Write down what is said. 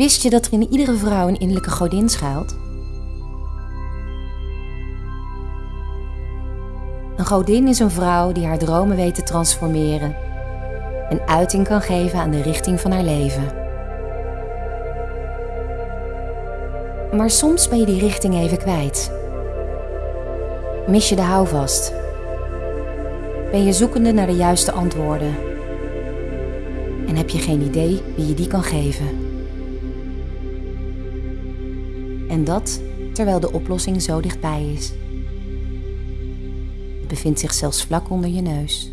Wist je dat er in iedere vrouw een innerlijke godin schuilt? Een godin is een vrouw die haar dromen weet te transformeren en uiting kan geven aan de richting van haar leven. Maar soms ben je die richting even kwijt. Mis je de houvast? Ben je zoekende naar de juiste antwoorden? En heb je geen idee wie je die kan geven? En dat terwijl de oplossing zo dichtbij is. Het bevindt zich zelfs vlak onder je neus.